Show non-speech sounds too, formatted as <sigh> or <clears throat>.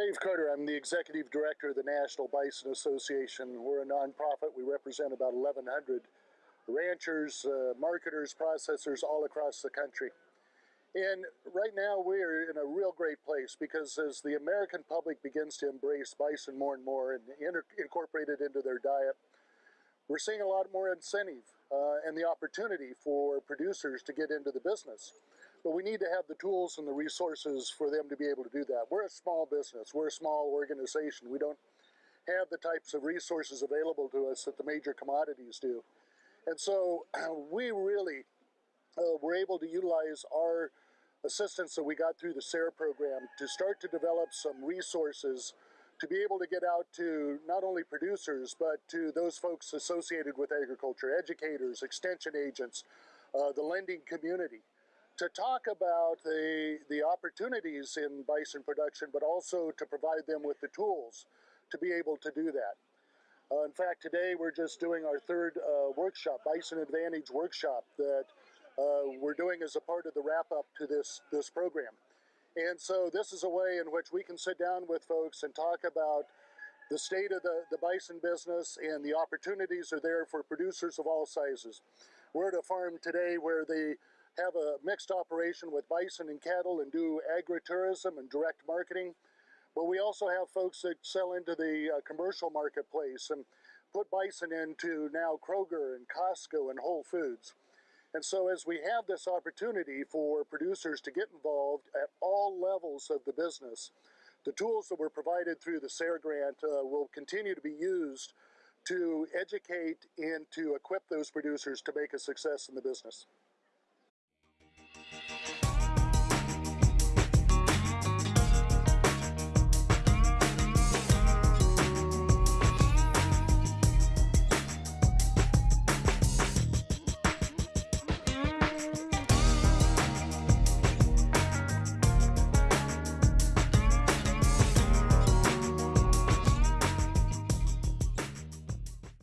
Dave Carter. I'm the executive director of the National Bison Association. We're a nonprofit. We represent about 1,100 ranchers, uh, marketers, processors all across the country. And right now we're in a real great place because as the American public begins to embrace bison more and more and incorporate it into their diet, we're seeing a lot more incentive uh, and the opportunity for producers to get into the business. But we need to have the tools and the resources for them to be able to do that. We're a small business, we're a small organization. We don't have the types of resources available to us that the major commodities do. And so <clears throat> we really uh, were able to utilize our assistance that we got through the SARE program to start to develop some resources to be able to get out to not only producers, but to those folks associated with agriculture, educators, extension agents, uh, the lending community, to talk about the, the opportunities in bison production, but also to provide them with the tools to be able to do that. Uh, in fact, today we're just doing our third uh, workshop, Bison Advantage workshop, that uh, we're doing as a part of the wrap up to this, this program. And so this is a way in which we can sit down with folks and talk about the state of the, the bison business and the opportunities are there for producers of all sizes. We're at a farm today where they have a mixed operation with bison and cattle and do agritourism and direct marketing. But we also have folks that sell into the uh, commercial marketplace and put bison into now Kroger and Costco and Whole Foods. And so, as we have this opportunity for producers to get involved at all levels of the business, the tools that were provided through the SARE grant uh, will continue to be used to educate and to equip those producers to make a success in the business.